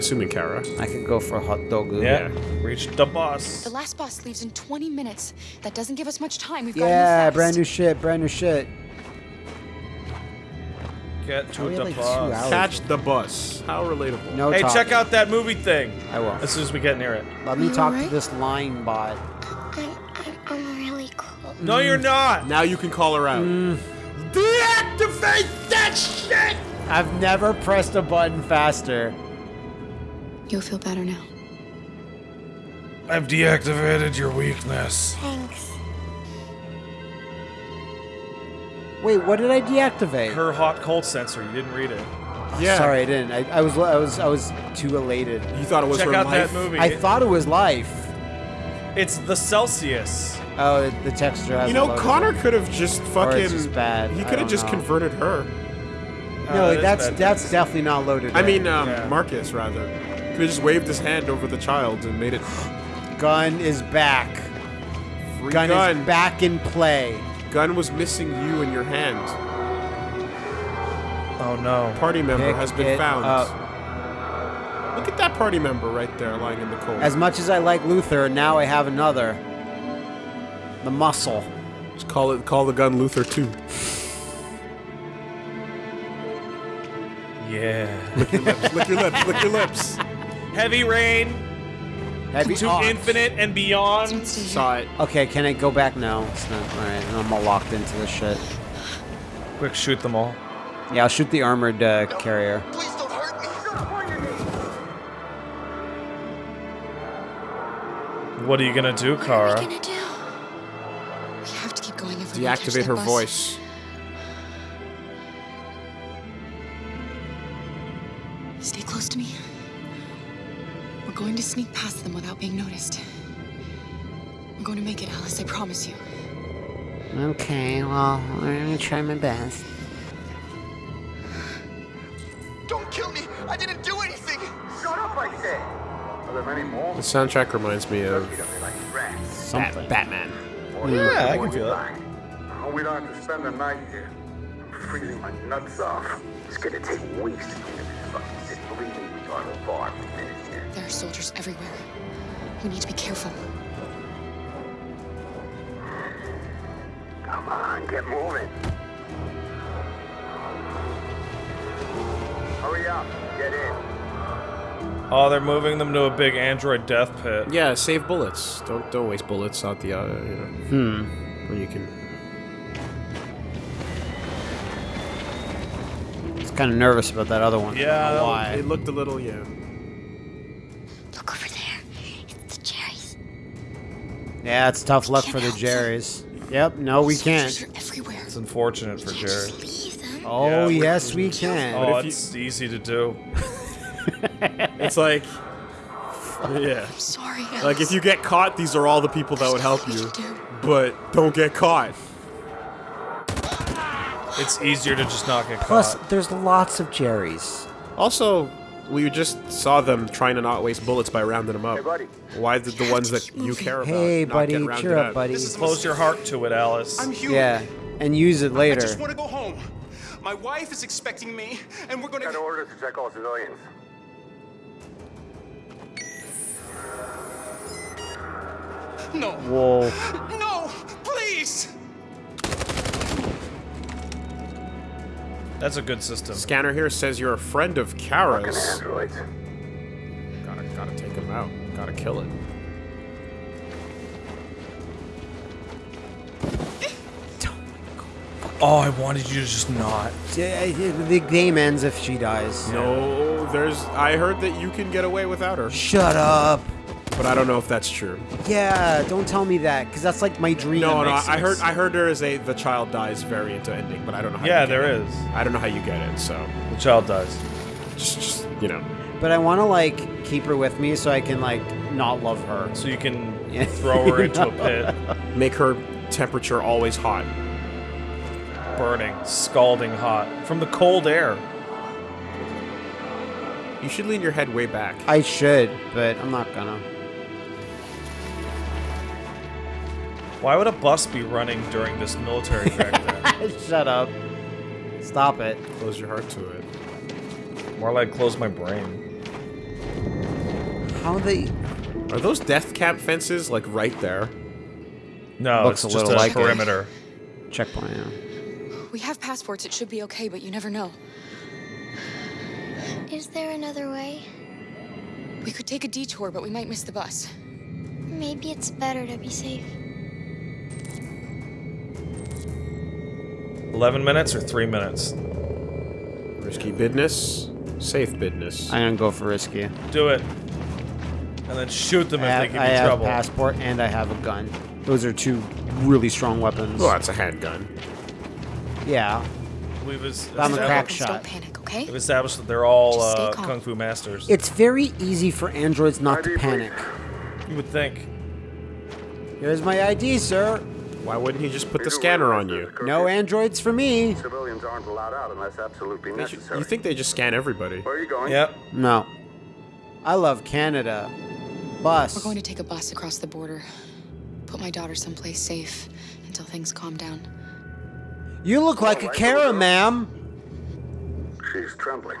I'm assuming Kara. I could go for a hot dog. Yeah. Reached the boss. The last bus leaves in 20 minutes. That doesn't give us much time. We've got to Yeah, brand new shit, brand new shit. Get to we the like two boss. Catch the bus. How relatable. No Hey, talking. check out that movie thing. I will. As soon as we get near it. Let me You talk to this line bot. I'm, I'm, I'm really cool. No, you're mm. not. Now you can call her out. Mm. Deactivate that shit. I've never pressed a button faster. You'll feel better now. I've deactivated your weakness. Thanks. Wait, what did I deactivate? Her hot cold sensor. You didn't read it. Yeah. Sorry, I didn't. I, I was I was I was too elated. You thought it was Check her out life? that movie. I thought it was life. it's the Celsius. Oh, the, the texture has You know, loaded Connor could have just fucking. it's just bad. He could have just know. converted her. Oh, No, that is that's bad. that's definitely not loaded. I in. mean, um, Yeah. Marcus rather. Could just waved his hand over the child and made it gun is back. free Gun, gun. is back in play. Gun was missing you in your hand. Oh no. Party member Pick has been it found. up. Look at that party member right there lying in the cold. As much as I like Luther, now I have another. The muscle. Just call it. Call the gun Luther too. Yeah. lick your lips. Lick your lips. Lick your lips. Heavy rain Heavy to infinite and beyond. Saw it. Okay, can I go back? No, it's not. All right, I'm all locked into this shit. Quick, shoot them all. Yeah, I'll shoot the armored uh, carrier. Please don't hurt me. What are you gonna do, What are Kara? we gonna do? We have to keep going if we're catch Deactivate that her bus. voice. Sneak past them without being noticed. I'm going to make it, Alice. I promise you. Okay, well, I'm gonna try my best. Don't kill me. I didn't do anything. Shut up, I said. Are there many more? The soundtrack reminds me of Like rats. Something. Batman. Yeah, I can feel it. Oh, we don't have to spend the night here. I'm freezing my nuts off. It's gonna take weeks to clean up this fucking city. Believe me, we are far from finished here. There are soldiers everywhere. We need to be careful. Come on, get moving. Hurry up, get in. Oh, they're moving them to a big android death pit. Yeah, save bullets. Don't don't waste bullets out the uh, you know. Hmm. When you can. I was kind of nervous about that other one. I don't Yeah, know why? It looked a little yeah. Yeah, it's tough luck for the Jerrys. Yep. No, we can't. It's unfortunate for Jerry. Oh Yeah, yes, we can. Oh, if you- it's easy to do. It's like. Yeah. I'm sorry, Alice. Like if you get caught, these are all the people that would help you. you. But don't get caught. It's easier to just not get caught. Plus, there's lots of Jerrys. Also, we just saw them trying to not waste bullets by rounding them up. Hey, buddy. Why did the ones that you care about Hey, not buddy, get rounded cheer up, up? buddy. This is Close your heart to it, Alice. I'm human. Yeah, and use it later. I just want to go home. My wife is expecting me, and we're going to... Got to. orders to check all civilians. No. Whoa. No, please. That's a good system. Scanner here says you're a friend of Fucking Kara's. androids. Gotta, gotta take him out. Gotta kill it. Oh, I wanted you to just not. Yeah, The game ends if she dies. No, there's. I heard that you can get away without her, Shut up. But I don't know if that's true. Yeah, don't tell me that, because that's like my dream. No, no, I heard. I heard there is a the child dies variant to ending, but I don't know how. Yeah, you get there it. is. I don't know how you get it, so The child dies. just, just you know. But I want to like keep her with me so I can like not love her. So you can Yeah. throw her into a pit, Make her temperature always hot. burning, scalding hot from the cold air. You should lean your head way back. I should, but I'm not gonna. Why would a bus be running during this military breakdown? Shut up. Stop it. Close your heart to it. More like close my brain. How they? Are those death camp fences like right there? No, Looks it's a just little a like it. perimeter. Checkpoint. Yeah. We have passports. It should be okay, but you never know. Is there another way? We could take a detour, but we might miss the bus. Maybe it's better to be safe. 11 minutes or 3 minutes? Risky business, safe business. I'm gonna go for risky. Do it. And then shoot them I if have, they give I you have trouble. passport and I have a gun. Those are two really strong weapons. Oh, that's a handgun. Yeah. We've I'm a established- crack shot. Don't panic, okay? We've established that they're all Just stay uh, calm. kung fu masters. It's very easy for androids not to panic. you would think. Here's my ID, sir. Why wouldn't he just put the scanner on you? No androids for me. Civilians aren't allowed out unless absolutely necessary. you think they just scan everybody? Where are you going? Yep. No. I love Canada. Bus. We're going to take a bus across the border. Put my daughter someplace safe until things calm down. You look like a Alright, Kara, ma'am. She's trembling.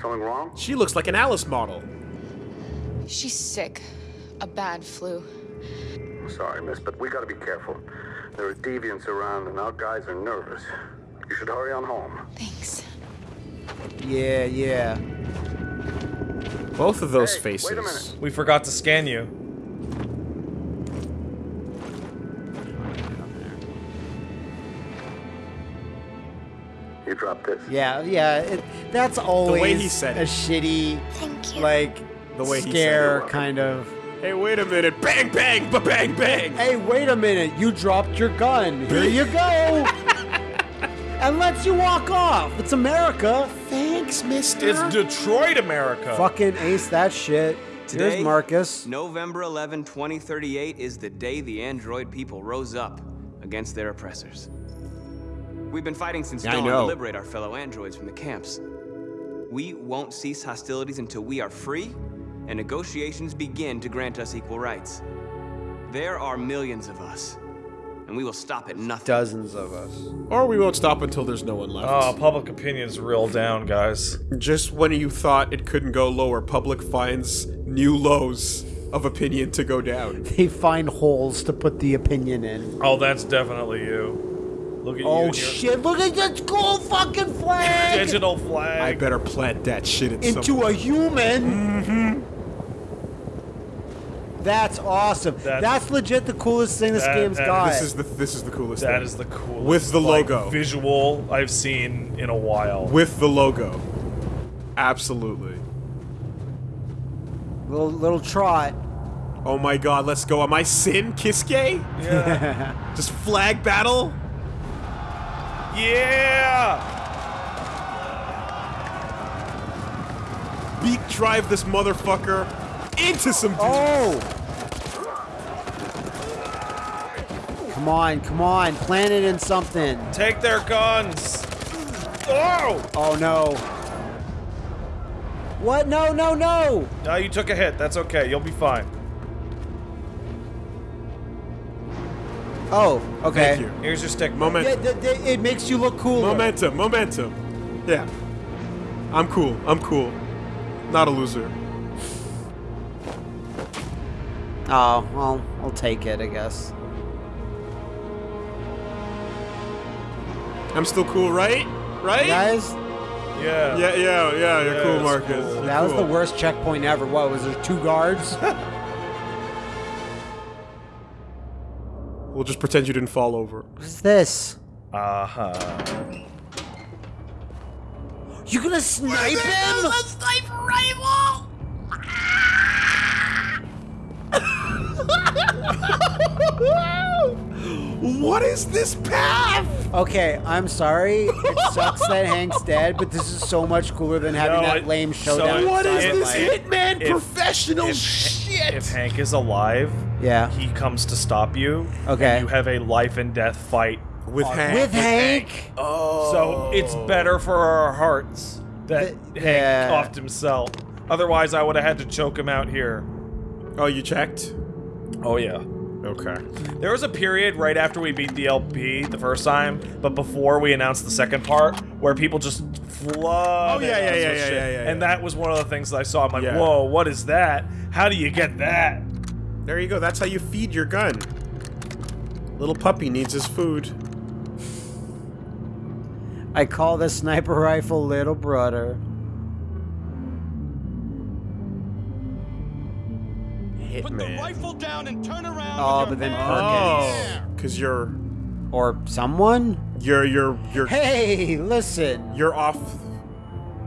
Something wrong? She looks like an Alice model. She's sick. A bad flu. Sorry, miss, but we gotta be careful. There are deviants around and our guys are nervous. You should hurry on home. Thanks. Yeah, yeah. Both of those Hey, faces. wait a minute. We forgot to scan you. You dropped this. Yeah, yeah. It, that's always he said it. a shitty, Thank you. like, The way he said scare it. kind of. Hey, wait a minute! Bang, bang, ba bang, bang! Hey, wait a minute. You dropped your gun. Here you go. and lets you walk off. It's America. Thanks, Mister. It's Detroit, America. Fucking ace that shit. Today, Here's Marcus. November 11, 2038 is the day the android people rose up against their oppressors. We've been fighting since Yeah, I dawn to liberate our fellow androids from the camps. We won't cease hostilities until we are free and negotiations begin to grant us equal rights. There are millions of us, and we will stop at nothing. Dozens of us. Or we won't stop until there's no one left. Oh, public opinion's real down, guys. Just when you thought it couldn't go lower, public finds new lows of opinion to go down. They find holes to put the opinion in. Oh, that's definitely you. Look at you. Oh shit, look at this cool fucking flag! Digital flag. I better plant that shit in Into some- a human! Mm-hmm. That's awesome. That's- That's, legit the coolest thing this That- game's that- got. This is the this is the coolest That thing. is the coolest With the like, logo. visual I've seen in a while. with the logo. Absolutely. little little trot. Oh my god, let's go. Am I Sin Kiske? yeah. Just flag battle? yeah. Beak drive this motherfucker into some dudes. Oh! Come on, come on, plant it in something. Take their guns. Oh! Oh no. What? No, no, no! No, you took a hit. That's okay. You'll be fine. Oh, okay. Thank you. Here's your stick. Yeah, Momentum. th- it makes you look cooler. Momentum. Momentum. Yeah. I'm cool. I'm cool. Not a loser. Oh, well, I'll take it, I guess. I'm still cool, right? Right? Guys, Yeah. Yeah, yeah, yeah. You're Yeah, cool, it's Marcus. cool. You're that was the worst checkpoint ever. What, was there two guards? We'll just pretend you didn't fall over. What's this? Uh huh. You gonna snipe him? What is this path? Okay, I'm sorry. It sucks that Hank's dead, but this is so much cooler than having No, that it- lame so showdown. it- What is It- this it- hitman if- professional if- shit? If Hank is alive, Yeah. he comes to stop you. Okay. And you have a life and death fight. With Hank. With Hank? Oh. So it's oh. better for our hearts that The- Hank yeah. offed himself. Otherwise, I would have had to choke him out here. Oh, you checked? Oh yeah. Okay. There was a period right after we beat the LP the first time, but before we announced the second part, where people just flooded Oh, yeah, yeah, us yeah, yeah, shit. yeah, yeah, And that was one of the things that I saw. I'm like, Yeah. whoa, what is that? How do you get that? There you go. That's how you feed your gun. Little puppy needs his food. I call the sniper rifle little brother. Put the rifle down and turn around. Oh, but your then hands Oh, because you're Or someone? you're you're you're Hey, listen. you're off.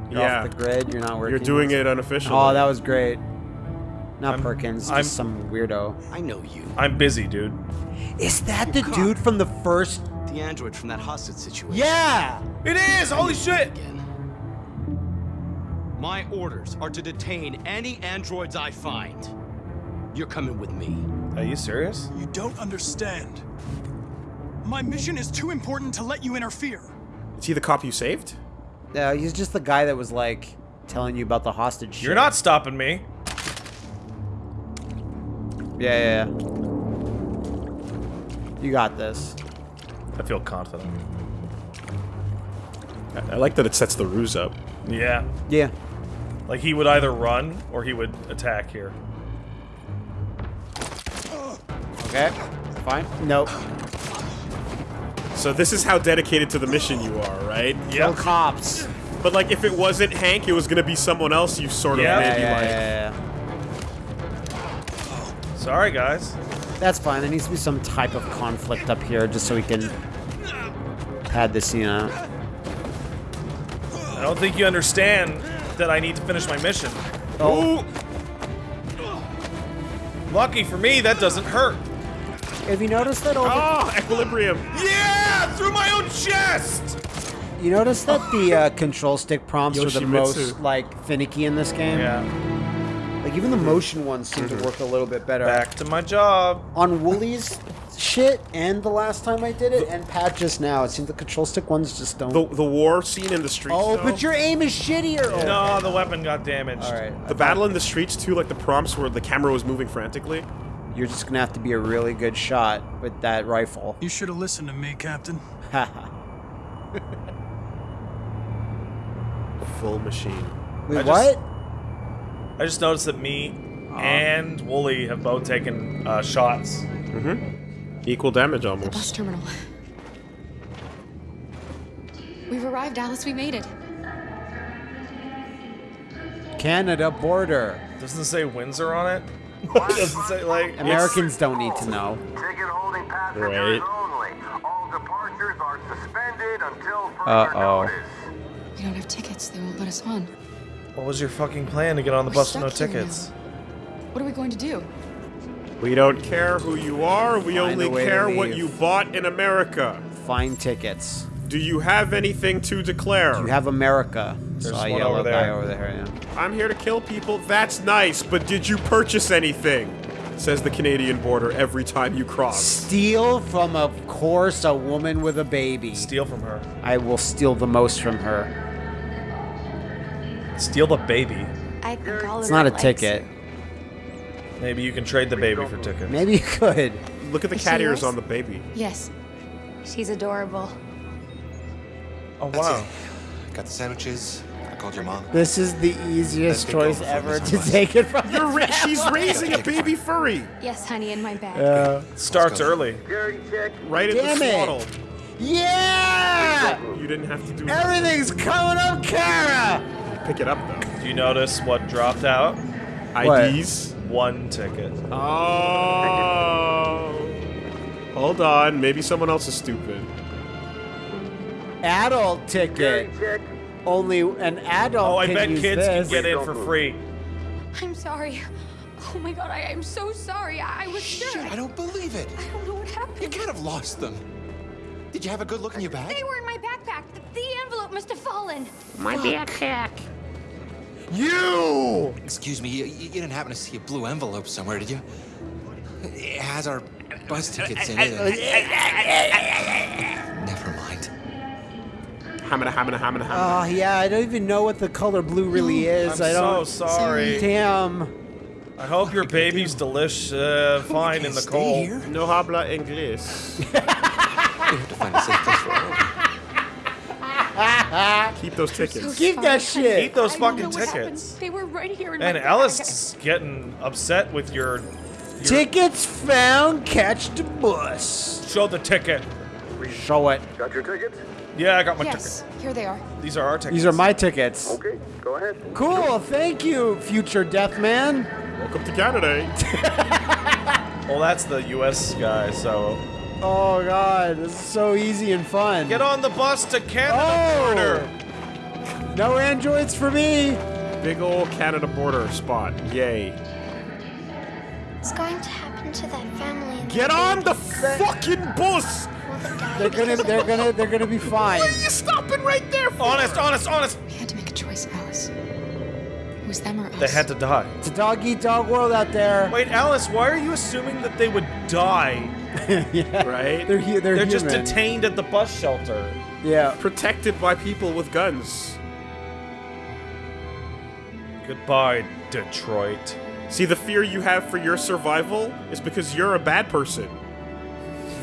You're yeah, off the grid. You're not working. you're doing it unofficially. Oh, that was great. Not I'm- Perkins, just I'm- some weirdo. I know you. I'm busy, dude. Is that the dude from the first? The android from that hostage situation. Yeah. It is! Holy shit! Again. My orders are to detain any androids I find. You're coming with me. Are you serious? You don't understand. My mission is too important to let you interfere. Is he the cop you saved? No, he's just the guy that was like telling you about the hostage. You're not stopping me. Yeah, yeah, yeah. You got this. I feel confident. I, I like that it sets the ruse up. Yeah. Yeah. Like he would either run or he would attack here. Okay. Fine. Nope. So this is how dedicated to the mission you are, right? Yeah. Kill cops. But like, if it wasn't Hank, it was gonna be someone else. You sort of Yeah. maybe Yeah, yeah, like. yeah, yeah. Sorry, guys. That's fine. There needs to be some type of conflict up here just so we can pad this scene out. I don't think you understand that I need to finish my mission. Oh, Lucky for me, that doesn't hurt. Have you noticed that all the, ah, equilibrium. Yeah! Through my own chest! you notice that the uh, control stick prompts are the most like finicky in this game? Yeah. Like even the motion ones seem to work a little bit better. Back to my job. On Woolie's shit and the last time I did it and Pat just now, it seems the control stick ones just don't. The the war scene in the streets. oh, though, but your aim is shittier. Oh, No, the weapon got damaged. All right. the battle in the streets too, like the prompts where the camera was moving frantically. You're just gonna have to be a really good shot with that rifle. You should have listened to me, Captain. Haha. Full machine. Wait, I just- what? I just noticed that me and Woolie have both taken uh, shots. Mhm. Equal damage The almost. bus terminal. We've arrived, Alice. We made it. Canada border. Doesn't it say Windsor on it? Doesn't say like Americans don't need to know. Ticket holding passengers Right. only. All departures are suspended until further Uh-oh. notice. We don't have tickets. They won't let us on. What was your fucking plan to get on the We're bus with no tickets? now. What are we going to do? We don't care who you are. We Find only a way to care what you bought in America. Find tickets. Do you have anything to declare? You have America. There's Saw a one yellow over guy over there. Yeah. I'm here to kill people. That's nice, but did you purchase anything? Says the Canadian border every time you cross. Steal from, of course, a woman with a baby. Steal from her. I will steal the most from her. Steal the baby. I think all It's not a it likes ticket. Maybe you can trade the baby for tickets. Maybe you could. Look at the Is cat ears yours? on the baby. Yes. She's adorable. Oh wow. Got the sandwiches. I called your mom. This is the easiest Let's get going choice ever to unbusts. take it from You're ra- she's raising a baby furry Yes, honey, in my bag. Uh, Starts early. Right Damn in the it. swaddle. yeah! You didn't have to do Everything's coming up, Kara! Pick it up though. Do you notice what dropped out? What? IDs. One ticket. Oh. Hold on. Maybe someone else is stupid. Adult ticket. Security check. Only an adult Oh, I can bet use kids this. can get in for free. I'm sorry. Oh my god, I am so sorry. I, I was sure. I don't believe it. I don't know what happened. You happened. can't have lost them. Did you have a good look in your bag? They were in my backpack. The, the envelope must have fallen. My Fuck. backpack. You! Excuse me, you, you didn't happen to see a blue envelope somewhere, did you? It has our bus tickets in it. Never mind. Hamina, hamina, hamina, hamina. Oh, yeah, I don't even know what the color blue really is. I'm I don't. So sorry. Damn. I hope your baby's delish uh, fine in the cold. here? No habla inglés. We have to find a safe place for all of you. Keep those tickets. Keep that shit. Eat those I don't fucking know what happened. tickets. They were right here in And my Alice bag. is getting upset with your. Tickets found. Catch the bus. Show the ticket. We show it. Got your tickets? Yeah, I got my Yes, here they are. These are our tickets. These are my tickets. Okay, go ahead. Cool. Thank you, future death man. Welcome to Canada. Well, that's the U.S. guy. So Oh god, this is so easy and fun. get on the bus to Canada Oh! border. No androids for me. Big old Canada border spot. Yay. What's going to happen to that family? Get on the fucking bus! Will the dad They're gonna, they're gonna, they're gonna be fine. What are you stopping right there for? Honest, honest, honest. We had to make a choice, Alice. It was them or us. They had to die. It's a dog eat dog world out there. Wait, Alice, why are you assuming that they would die? yeah. Right? They're hu- they're, They're just detained at the bus shelter. Yeah. Protected by people with guns. Goodbye, Detroit. See, the fear you have for your survival is because you're a bad person.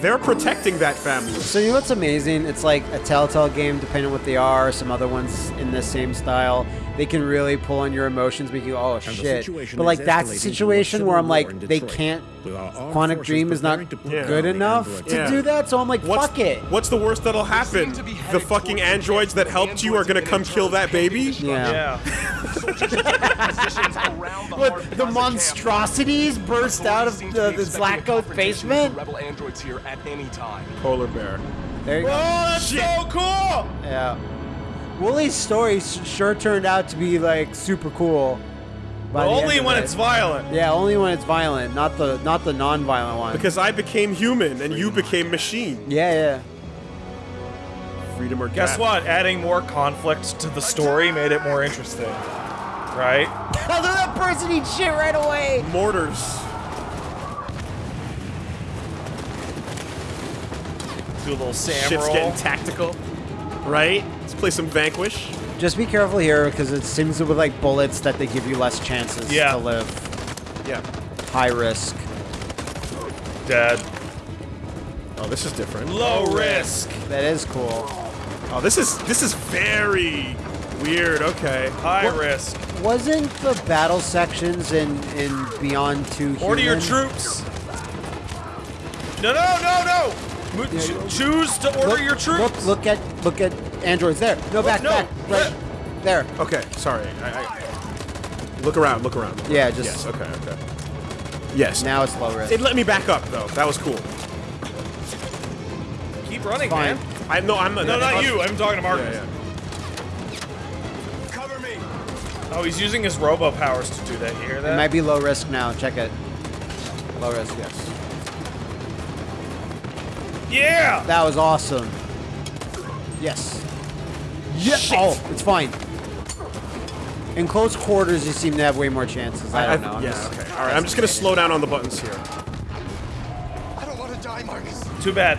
They're protecting that family. So you know what's amazing? It's like a Telltale game, depending on what they are. Some other ones in the same style, they can really pull on your emotions, make you go, oh shit. situation But like is that's a situation where I'm like, they can't. with our Quantic Dream is not preparing Yeah. good enough androids. to Yeah. do that. So I'm like, What's, fuck it. what's the worst that'll happen? The fucking androids that helped you are gonna come kill that baby? Yeah. Yeah. Positions around the What the monstrosities burst out of Seem to the, be the expecting a Zlatko's confrontation with basement? Rebel androids here at any time. Polar bear. There you Oh, go. that's so cool! Yeah. Woolie's story sure turned out to be like super cool. But the only when it. it's violent. Yeah, only when it's violent, not the not the non-violent one. Because I became human and you became machine. yeah, yeah. Freedom or Guess death. what? Adding more conflict to the story made it more interesting. Right? Look at that person eat shit right away. Mortars. Do a little Sam Shit's roll. getting tactical. Right? Let's play some Vanquish. Just be careful here because it seems with like bullets that they give you less chances Yeah. to live. Yeah. High risk. Dead. Oh, this is different. Low risk. That is cool. Oh, this is this is very weird. Okay. High risk. Wasn't the battle sections in in Beyond Two Order your human? troops. No, no, no, no. Mo- ch- choose to order Look- your troops. Look, look at look at androids there. No, back, no, back, right yeah. there. Okay. Sorry. I, I, look around. Look around. look Yeah, around. just- Yes. Okay. Okay. Yes. Now it's low risk. It let me back up though. That was cool. Keep running, Fine. man. I no. I'm No, not you. I'm talking to Marcus. Yeah, Cover me. Oh, he's using his robo powers to do that. You hear that? It might be low risk now. Check it. Low risk. Yes. Yeah. That was awesome. Yes. Yeah. Oh, it's fine. In close quarters, you seem to have way more chances. I don't know. I'm yeah. just- Okay. All right. I'm just gonna slow down on the buttons here. I don't want to die, Marcus. Too bad.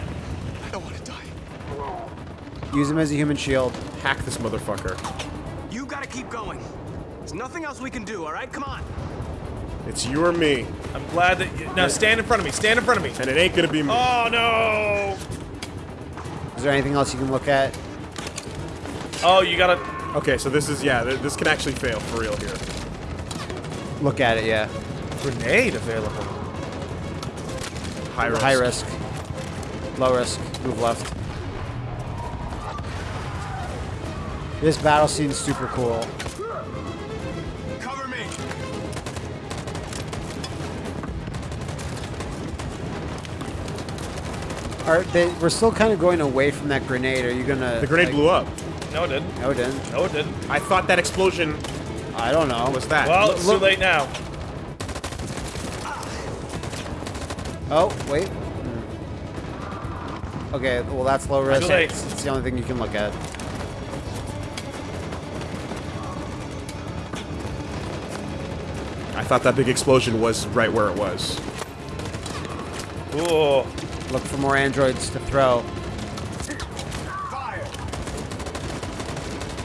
I don't want to die. Use him as a human shield. Hack this motherfucker. You gotta keep going. There's nothing else we can do, all right? Come on. It's you or me, I'm glad that. You, now stand in front of me. Stand in front of me. and it ain't gonna be me. Oh no. Is there anything else you can look at? Oh, you gotta. Okay. So this is yeah. th- This can actually fail for real here. Look at it, yeah. Grenade available. High risk. High risk. Low risk. Move left. This battle scene's super cool. Are they, we're still kind of going away from that grenade. Are you gonna? The grenade like- blew up. No, it didn't. No, it didn't. No, it didn't. I thought that explosion I don't know. was that. Well, it's look- too late now. Oh, wait. Okay, well that's low risk. Too late. It's, it's the only thing you can look at. I thought that big explosion was right where it was. Ooh. Look for more androids to throw. God,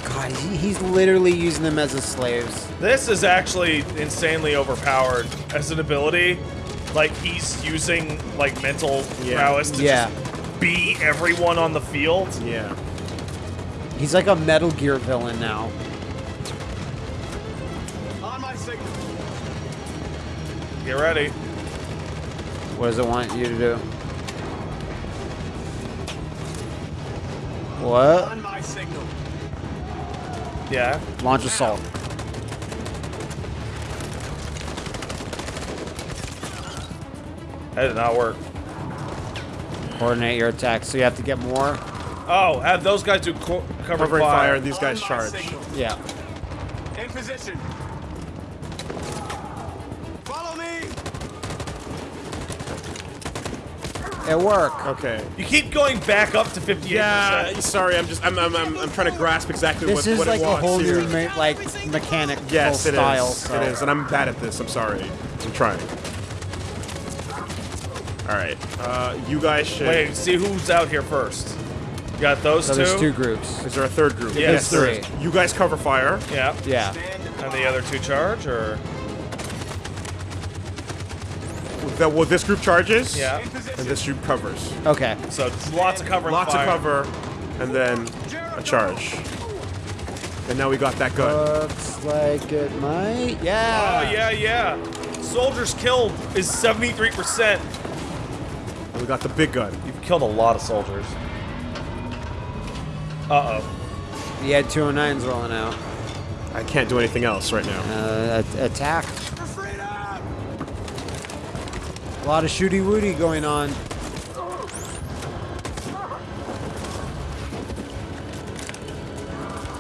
God, he's literally using them as his slaves. This is actually insanely overpowered as an ability. Like he's using like mental Yeah. prowess to Yeah. just be everyone on the field. Yeah. He's like a Metal Gear villain now. On my signal. Get ready. What does it want you to do? What? On my signal. Yeah. Launch assault. That did not work. Coordinate your attacks. So you have to get more. Oh, have those guys do co- cover fire. fire, and these guys charge. signal. Yeah. In position. It worked. Okay. You keep going back up to 58%. Yeah, sorry, I'm just I'm I'm, I'm, I'm trying to grasp exactly This what, is what like it a wants whole here. new me- like mechanic Yes, it is. style. So. It is, and I'm bad at this. I'm sorry. I'm trying. All right, uh, you guys should. Wait, see who's out here first. You got those So two? there's two groups. Is there a third group? Yes. there is. Three. You guys cover fire. Yeah. Yeah. And the other two charge, or? That well, this group charges. Yeah. And this group covers. Okay. So lots of cover Lots fire. of cover, and then a charge. And now we got that gun. Looks like it might. Yeah. Oh, yeah, yeah. Soldiers killed is 73%. And we got the big gun. You've killed a lot of soldiers. Uh-oh. He had 209s rolling out. I can't do anything else right now. Uh, attack. A lot of shooty woody going on.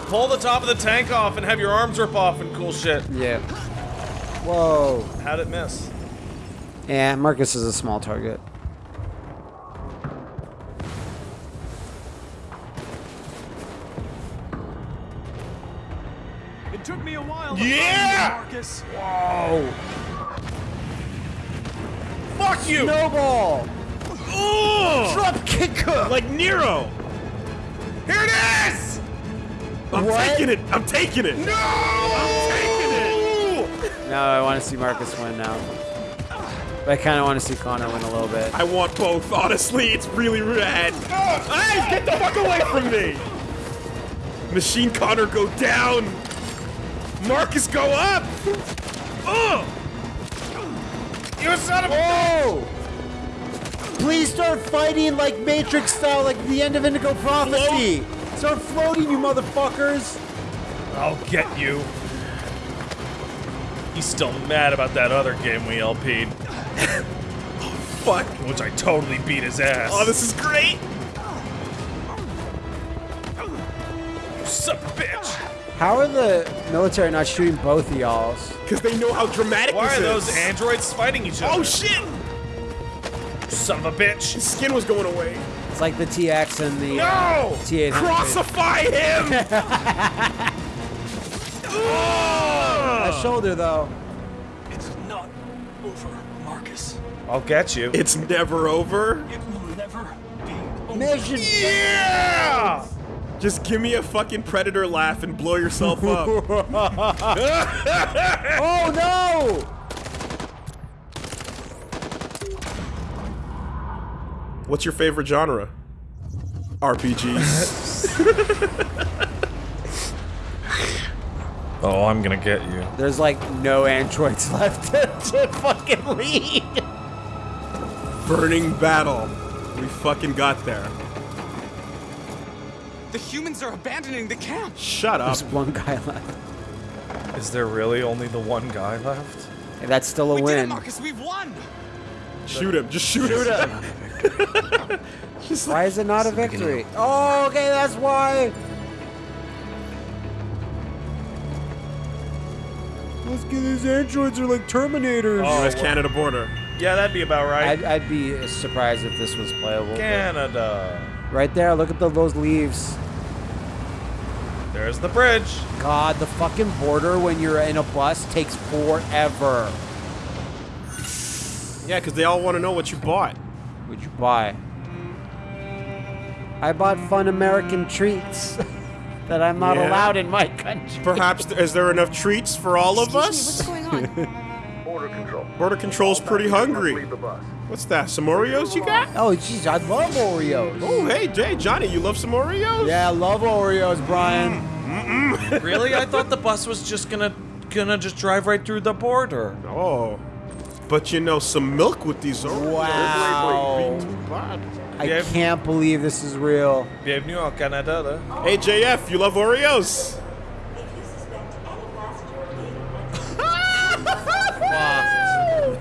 Pull the top of the tank off and have your arms rip off and cool shit. Yeah. Whoa. How'd it miss? Yeah, Marcus is a small target. It took me a while. To Yeah! find you, Marcus. Whoa. Fuck you! Snowball. Oh! Drop kicker. Like Nero. Here it is! I'm What? taking it. I'm taking it. No! I'm taking it. No, I want to see Marcus win now. But I kind of want to see Connor win a little bit. I want both. Honestly, it's really rad. Hey, get the fuck away from me! Machine Connor go down. Marcus go up. Oh! You son of a... Whoa! Please start fighting like Matrix style, like the end of Indigo Prophecy. Start floating, you motherfuckers. I'll get you. He's still mad about that other game we LP'd, oh, Fuck. which I totally beat his ass. Oh, this is great. You son of a bitch! How are the military not shooting both of y'all's? Because they know how dramatic Why this are those androids fighting each other? Oh shit! Son of a bitch! His skin was going away. It's like the TX and the No! uh, T800. Crucify him! That shoulder though. It's not over, Marcus. I'll get you. It's never over. It will never be over. Mission. Yeah! Just give me a fucking predator laugh and blow yourself up. Oh no! What's your favorite genre? RPGs. Oh, I'm gonna get you. There's like no androids left to, to fucking lead. Burning battle. We fucking got there. The humans are abandoning the camp. Shut up. There's one guy left. Is there really only the one guy left? Hey, that's still a We did it, win. Marcus. We've won. Shoot him. Just shoot, him. Just Why is it not a victory? Oh, okay, that's why. Let's get these androids are like Terminators. Oh, US Canada border. Yeah, that'd be about right. I'd, I'd be surprised if this was playable. but- Canada. Right there, look at the, those leaves. There's the bridge. God, the fucking border when you're in a bus takes forever. Yeah, because they all want to know what you bought. What'd you buy? I bought fun American treats. that I'm not Yeah. allowed in my country. Perhaps is there enough treats for all of Excuse me, us? what's going on? Border control. Border control's pretty hungry. Leave the bus. What's that? Some Oreos you got? Oh, jeez, I love Oreos. Oh, hey, Jay, Johnny, you love some Oreos? Yeah, I love Oreos, Brian. Mm -mm. really? I thought the bus was just gonna gonna just drive right through the border. Oh. But you know, some milk with these Oreos. Wow. wouldn't be too bad. I can't believe this is real. Bienvenue au Canada. Hey, JF, you love Oreos?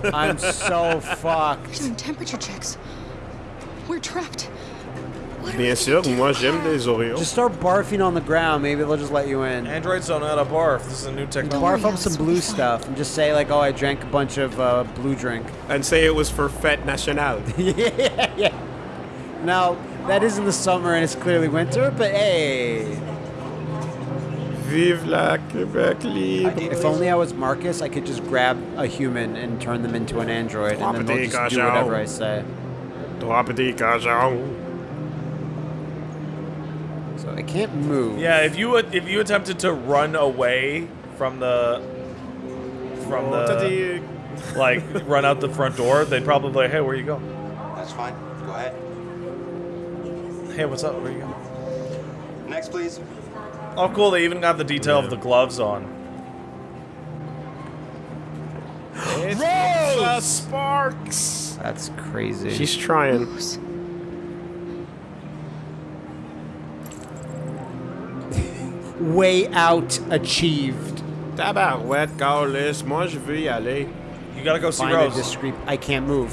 I'm so fucked. Doing temperature checks. We're trapped. What Bien sûr, moi j'aime des Oreos. Just start barfing on the ground. Maybe they'll just let you in. Androids don't know how to barf. This is a new technology. Barf up some blue stuff and just say like, "Oh, I drank a bunch of uh, blue drink." and say it was for Fête Nationale. yeah, yeah. Now that is in the summer and it's clearly winter, but hey, Vive la Quebec libre. if only I was Marcus, I could just grab a human and turn them into an android, and then they'll just do whatever I say. Trois petits cochons. So I can't move. Yeah, if you if you attempted to run away from the from the like run out the front door, they'd probably be like, "Hey, where you go? That's fine. Go ahead. Hey, what's up? Where you go?" Next, please. Oh, cool. They even got the detail of the gloves on. Rosa Sparks. That's crazy. She's trying. way out achieved. Tabarouette, Carlis, moi je veux y aller. You gotta go see Find a Rose. discreet. I can't move.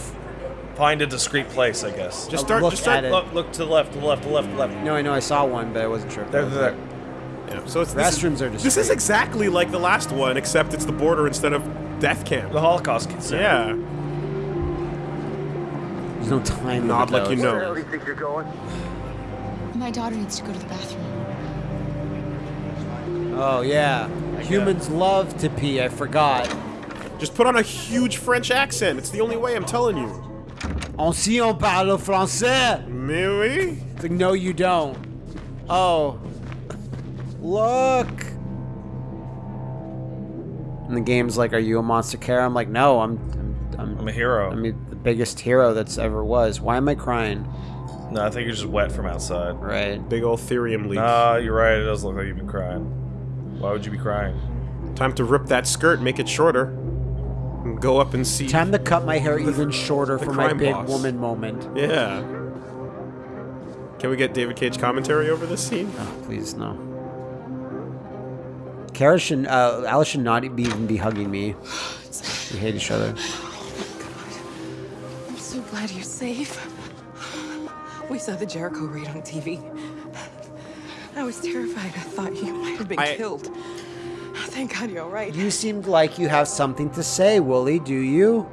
Find a discreet place, I guess. Just start, look just start. at it. Look, look to the left, to the left, to the left, to the left. No, I know I saw one, but I wasn't sure. There, there, there. Yeah, so it's this is- Restrooms are This is exactly like the last one, except it's the border instead of death camp. The Holocaust kid center. Yeah. There's no time. Nod limit, like you though. Where know. do you think you're going? My daughter needs to go to the bathroom. Oh yeah. Humans love to pee. I forgot. Just put on a huge French accent. It's the only way, I'm telling you. On si on parle français. Mais oui. It's like, no, you don't. Oh. Look. And the game's like, are you a monster care? I'm like, no, I'm, I'm, I'm, I'm a hero. I mean, the biggest hero that's ever was. Why am I crying? No, I think you're just wet from outside. Right. Big old thirium leak. Nah, you're right. It does look like you've been crying. Why would you be crying? Time to rip that skirt, make it shorter. And go up and see. Time to cut my hair even shorter for my big boss. woman moment. Yeah. Can we get David Cage commentary over this scene? Oh, please no. Kara should, uh, Alice should not be even be hugging me. We hate each other. Oh my god! I'm so glad you're safe. We saw the Jericho raid on TV. I was terrified. I thought you might have been I- killed. Thank God you're all right. You seemed like you have something to say, Woolie. Do you?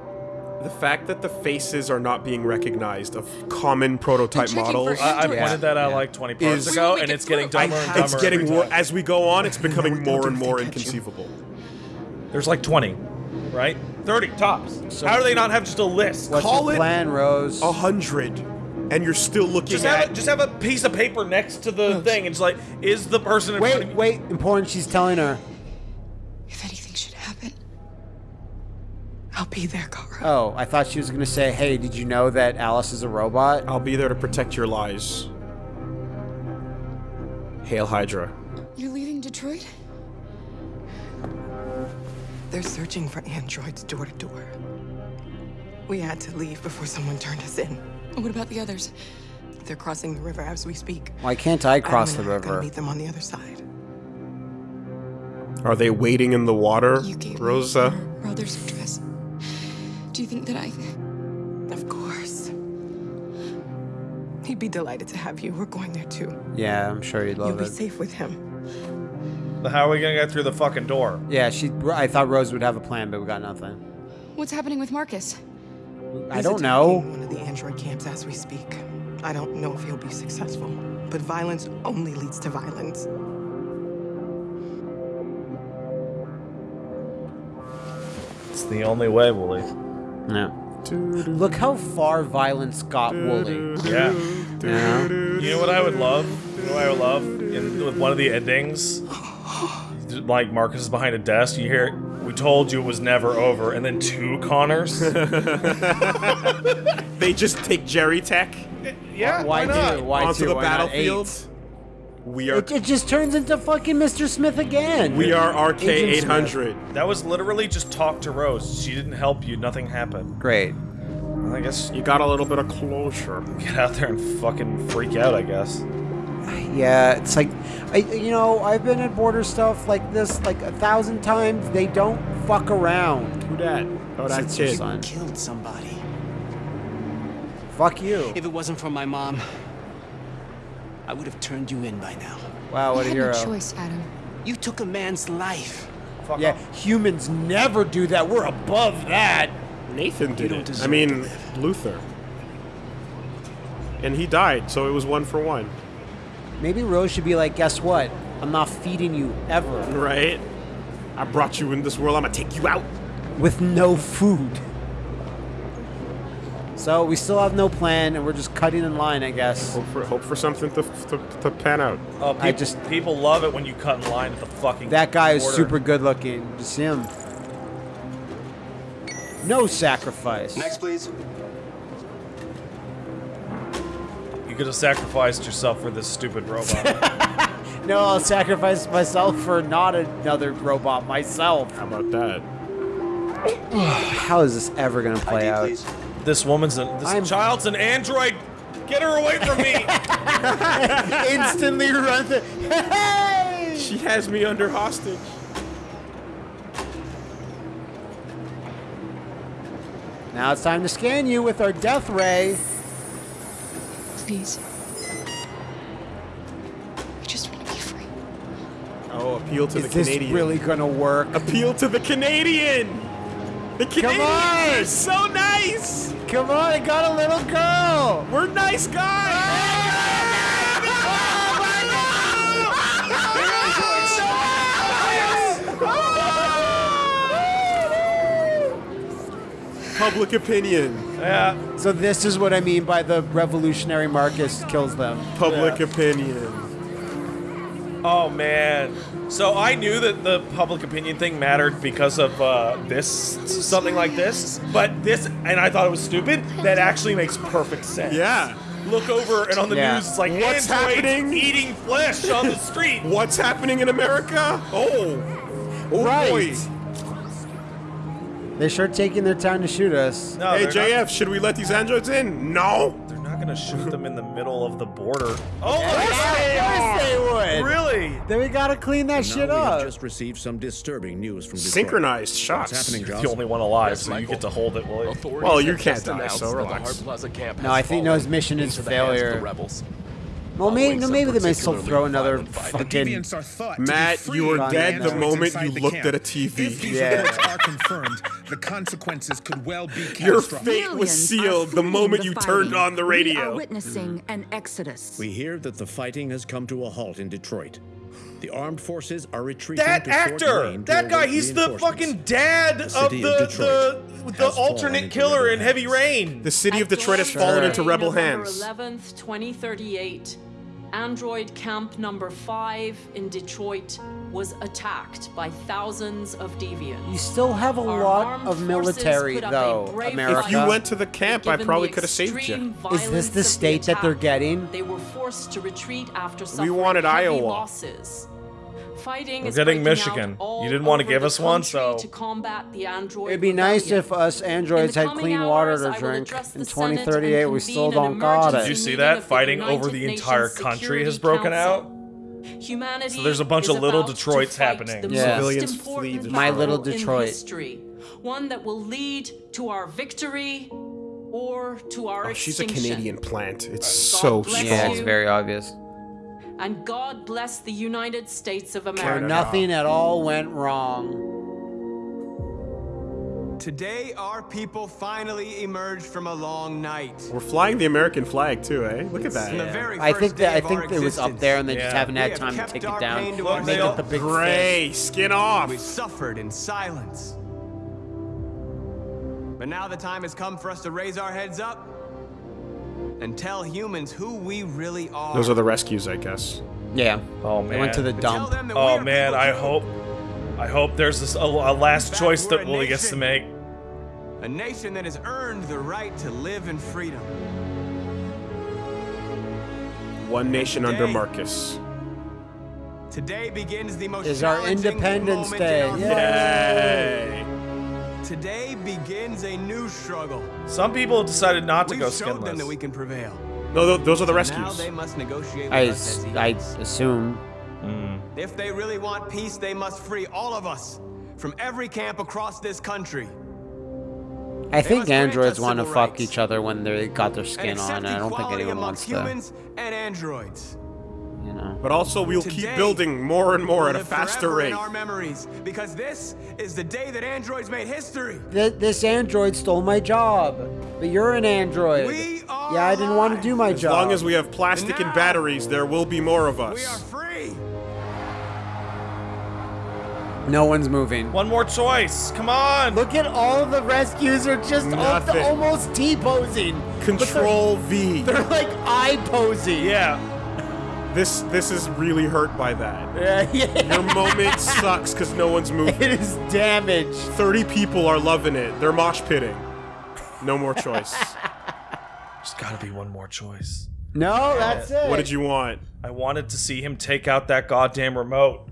The fact that the faces are not being recognized of common prototype models. I, I Androids. pointed that out Yeah. like 20 parts Is- ago, and wait, it's getting I- dumber and dumber. It's getting every more time. as we go on. It's becoming more and more inconceivable. There's like 20, right? 30 tops. So- How do they not have just a list? What's Call your it plan, Rose? A hundred, and you're still looking Just at. have, a, just have a piece of paper next to the thing. It's like, is the person in front of wait, wait. Important. She's telling her. If anything should happen, I'll be there, Kara. Oh, I thought she was gonna say, "Hey, did you know that Alice is a robot?" I'll be there to protect your lies. Hail Hydra. you're leaving Detroit? They're searching for androids door to door. We had to leave before someone turned us in. What about the others? They're crossing the river as we speak. Why can't I cross the Adam and I are gonna river? meet them on the other side. Are they waiting in the water, You gave Rosa? me your brother's address. Do you think that I... Of course. He'd be delighted to have you. We're going there too. Yeah, I'm sure you'd love You'll love be safe with him. But how are we gonna get through the fucking door? Yeah, she. I thought Rose would have a plan, but we got nothing. What's happening with Marcus? I He's don't attacking know. One of the android camps as we speak. I don't know if he'll be successful, but violence only leads to violence. It's the only way, Woolie. No. Look how far violence got Woolie. Yeah. Yeah. You know what I would love? You know what I would love? in with one of the endings, like Marcus is behind a desk. You hear, "We told you it was never over," and then two Connors. They just take Jerry Tech yeah, Why not? do? Why onto two? the Why not battlefield. Eight? We are It, it just turns into fucking Mr. Smith again. we are RK Agent eight Smith. That was literally just talk to Rose. She didn't help you. Nothing happened. Great. I guess You got a little bit of closure. get out there and fucking freak out. I guess. Yeah, it's like, I, you know, I've been at border stuff like this like a thousand times. They don't fuck around. Who that? Oh, that It's your son. Killed somebody. Fuck you. If it wasn't for my mom, I would have turned you in by now. Wow, what you a had hero. no choice, Adam. You took a man's life. Yeah, humans never do that. We're above that. Nathan did it. I mean. Luther. And he died, so it was one for one. Maybe Rose should be like, guess what? I'm not feeding you ever Right? I brought you in this world. I'm gonna take you out. with no food. So we still have no plan, and we're just cutting in line, I guess. Hope for hope for something to to, to pan out. Oh, people, I just- people love it when you cut in line at the fucking. That guy is super good looking. Just him. No sacrifice. Next, please. You could have sacrificed yourself for this stupid robot. No, I'll sacrifice myself for not another robot myself. How about that? How is this ever gonna play ID, out? please. This woman's a, this I'm- child's an android. Get her away from me! Instantly run the. Hey! She has me under hostage. Now it's time to scan you with our death ray. Please. I just want to be free. Oh, appeal to Is the this Canadian. really gonna work? Appeal to the Canadian. The Canadians on! are so nice. Come on, I got a little girl. We're nice guys. Public opinion. yeah. So this is what I mean by the revolutionary Marcus kills them. Public opinion. Oh man. So I knew that the public opinion thing mattered because of uh, this, something like this. But this, and I thought it was stupid. That actually makes perfect sense. Yeah. Look over, and on the Yeah. news, it's like What's androids happening? eating flesh on the street. What's happening in America? Oh. Oh Right. boy. They're sure taking their time to shoot us. No, Hey they're JF, should we let these androids in? No. Not, gonna shoot them in the middle of the border. Oh, Yes, they would. really? Then we gotta clean that shit now we have up. just received some disturbing news from Detroit. Synchronized What's shots. happening, You're the only one alive, so you get to hold it, will you? Well, you can't die, so relax. No, I think no, his mission is failure. Well, maybe, no, maybe they may still throw another fucking. Matt, you were dead the moment you looked camp. at a TV. Yeah. are confirmed, the consequences could well be Your catastrophic. fate was sealed the moment you turned on the radio. We are radio. witnessing an exodus. We hear that the fighting has come to a halt in Detroit. The armed forces are retreating That to actor, that guy, he's the fucking dad of the of the the alternate killer in Heavy Rain. The city of Detroit has fallen into rebel hands. November 11th, 2038, Android Camp Number 5 in Detroit was attacked by thousands of deviants. You still have a Our lot of military, put up a though, America. If you went to the camp, I probably could have saved extreme you. Is this violence the of state that they're getting? They were forced to retreat after suffering wanted heavy Iowa. losses. Fighting We're is getting Michigan. You didn't want to give us one, so to combat the android It'd be nice if us androids had coming clean water to drink. In the Senate and 2038, we still don't got it. Did you see that fighting over the entire country has Security broken out? Council. Humanity So there's a bunch of little Detroits happening. The Yeah. Civilians important flee My little battle Detroit. history, one that will lead to our victory or to our Oh, she's a. Canadian plant. It's God so strong. Yeah, it's very obvious. And God bless the United States of Where America. nothing at all went wrong. Today, our people finally emerged from a long night. We're flying the American flag too, eh? Look at that. The very I think that I think it was up there and they just haven't We had have time to take it down. pain to Make it the big Gray, skin off. We suffered in silence. But now the time has come for us to raise our heads up and tell humans who we really are. Those are the rescues, I guess. Yeah. Oh man. They went to the dump. Oh man, I hope, I hope there's a, a last choice that Woolie gets to make. A nation that has earned the right to live in freedom. One nation under Marcus. Today begins the most Is our Independence Day. in our Yay. Today begins a new struggle. Some people have decided not to We've go showed them that we can prevail. No, those are the Now rescues. they must negotiate with I, us as I assume. If they really want peace, they must free all of us from every camp across this country. I They think androids want to fuck rights. each other when they got their and skin on. accept I don't think anyone amongst wants to. humans and androids. You know. But also, we'll keep building more and more will at a faster rate. in our memories, because this is the day that androids made history. Th- this android stole my job, but you're an android. We are yeah, I didn't want to do my As job. As long as we have plastic and batteries, there will be more of us. No one's moving. One more choice. Come on. Look at all the rescues are just al- Nothing. almost T posing. Control V. They're like I posing. Yeah. This this is really hurt by that. Yeah, yeah. Your moment sucks because no one's moving. It is damaged. 30 people are loving it. They're mosh pitting. No more choice. There's got to be one more choice. No, that's it. what did you want? I wanted to see him take out that goddamn remote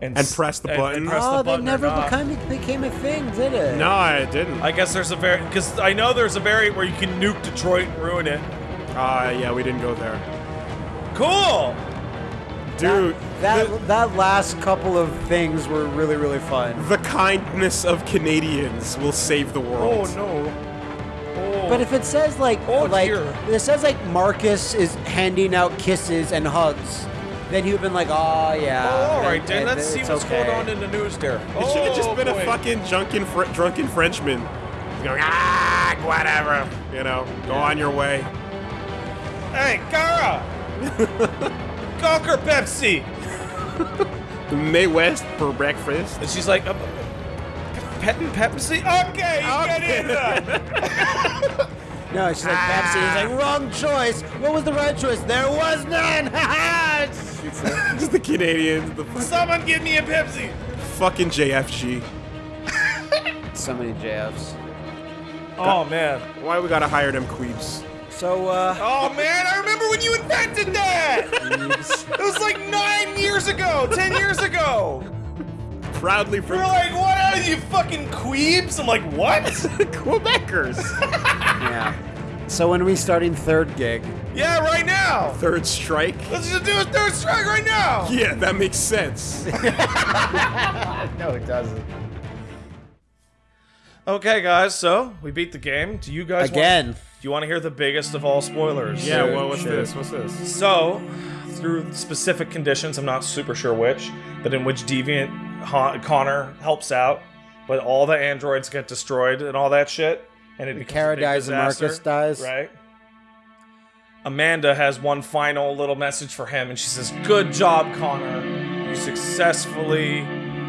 and, And press the button? And press Oh, the they button or never became became a thing, did it? No, I didn't. I guess there's a variant because I know there's a variant where you can nuke Detroit and ruin it. Uh, yeah, we didn't go there. Cool. Dude, That that last couple of things were really really fun. the kindness of Canadians will save the world. Oh no. Oh. But if it says like Oh, like dear. it says like Marcus is handing out kisses and hugs, then he would have been like, oh yeah. Oh, all right, then- then let's see what's okay. going on in the news there. It should have just Oh, been boy. a fucking drunken, fr- drunken Frenchman. He's going, ah, whatever. You know, go on your way. Hey, Gara! Conquer Pepsi! Mae West for breakfast. And she's like, uh, petting Pepsi? Okay, get in there! No, she's like Pepsi. He's like wrong choice. What was the right choice? There was none. It's- Just the Canadians, the fuck- Someone give me a Pepsi! fucking JFG. so many JFs. Oh, man. Why we gotta hire them queeps? So uh, Oh, man, I remember when you invented that! it was like nine years ago, ten years ago! Proudly from You're like, what are you fucking queebs? I'm like, what? Quebecers. yeah. So when are we starting third gig? Yeah, right now! Third strike. Let's just do a third strike right now! Yeah, that makes sense. no, it doesn't. Okay, guys, so we beat the game. Do you guys Again. Want, do you want to hear the biggest of all spoilers? yeah, Sure, well, what's sure. this? What's this? So, through specific conditions, I'm not super sure which, but in which Deviant ha- Connor helps out, but all the androids get destroyed and all that shit, and it becomes Kara a big dies and Marcus dies. Right. Amanda has one final little message for him, and she says, "Good job, Connor. You successfully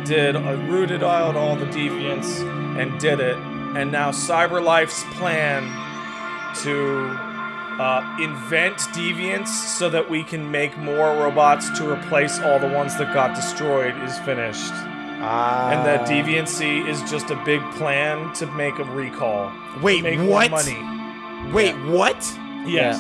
did uh, rooted out all the deviants and did it. And now CyberLife's plan to uh, invent deviants so that we can make more robots to replace all the ones that got destroyed is finished. Ah. and that deviancy is just a big plan to make a recall. Wait, make what? More money. Wait, what? Yes.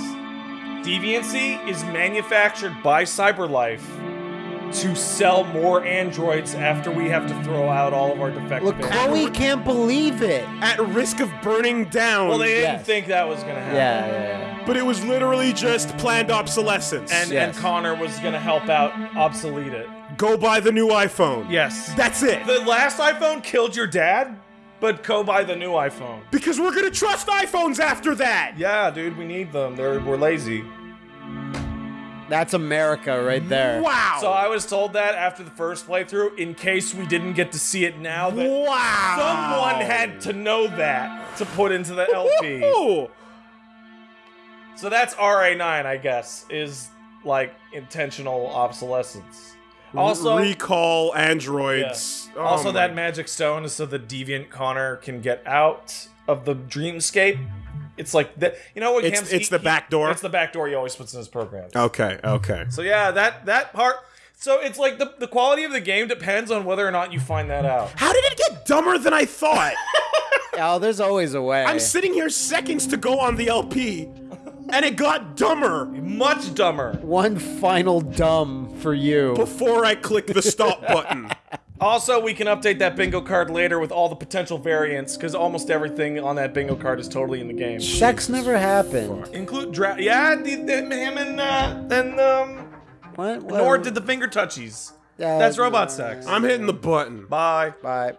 Deviancy is manufactured by CyberLife to sell more androids after we have to throw out all of our defective Look, androids. Chloe can't believe it. At risk of burning down. Well, they didn't Yes. think that was gonna happen. Yeah, yeah, yeah. but it was literally just planned obsolescence. And Yes. and Connor was gonna help out obsolete it. go buy the new iPhone. Yes. That's it. The last iPhone killed your dad, but go buy the new iPhone. because we're gonna trust iPhones after that. Yeah, dude, we need them. They're we're lazy. That's America right there. Wow. So I was told that after the first playthrough, in case we didn't get to see it now, that wow. someone had to know that to put into the LP. Ooh. so that's RA9, I guess, is like intentional obsolescence. Also, recall yeah. androids. Oh also my- that magic stone is so the deviant Connor can get out of the dreamscape It's like that. you know what? It's- Cam's- it's he- the back door? It's the back door he always puts in his programs. Okay, okay. So yeah, that that part. So it's like the the quality of the game depends on whether or not you find that out. How did it get dumber than I thought? Oh, there's always a way. I'm sitting here seconds to go on the LP, and it got dumber. Much dumber. One final dumb for you. Before I click the stop button. Also, we can update that bingo card later with all the potential variants, because almost everything on that bingo card is totally in the game. Sex never happened. Include dra- yeah, the, the, him and uh, and um, what? Nor did the finger touchies. Yeah, That's robot sex. I'm hitting the button. Bye. Bye.